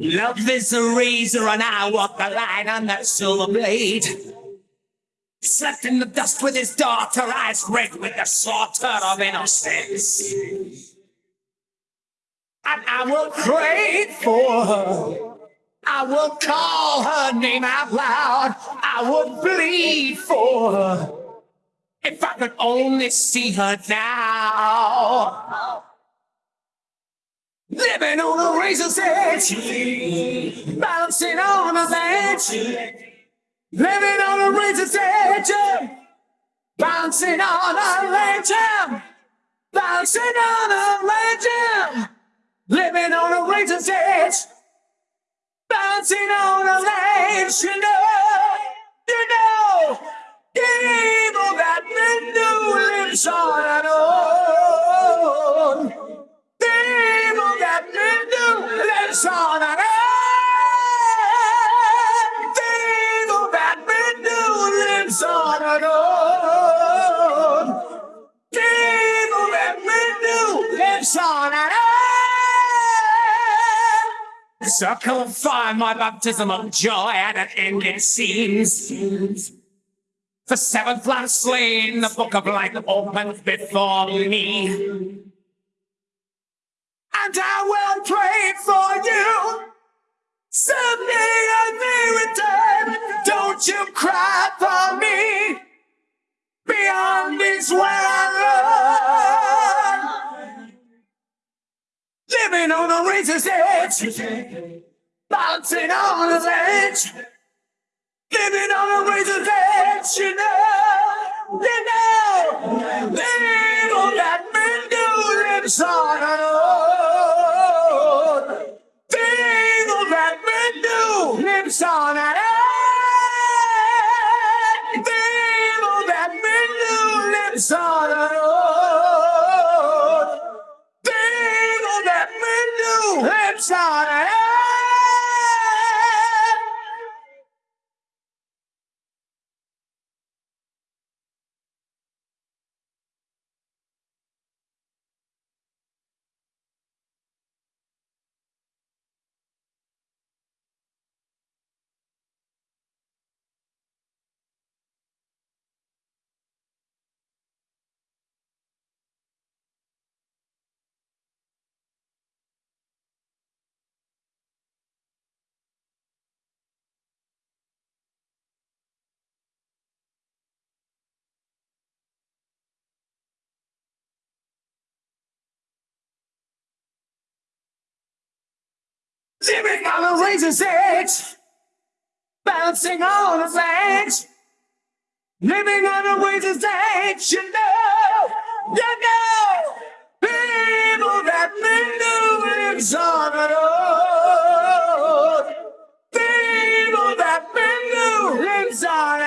Love is a razor, and I walk the line on that silver blade. Slept in the dust with his daughter, eyes red with the slaughter of innocence. And I will pray for her. I will call her name out loud. I will bleed for her. If I could only see her now. Living on a razor's edge, bouncing on a ledge. Living on a razor's edge, bouncing on a ledge, bouncing on a ledge. Living on a razor's edge, bouncing on a ledge. You know, you know, the evil that men do lives on. On. So come find my baptism of joy at an end it seems. The seventh lamb slain, the book of life opened before me. And I will pray for you. Someday I may return. Don't you cry for razor's edge. Bouncing on a ledge. Living on a razor's edge, you know, you know, little that men do lives on and on. Little that men do lives on and do Living on a razor's edge, bouncing on a ledge. Living on a razor's edge, you know, you know. People that do lives on and on. People that do lives on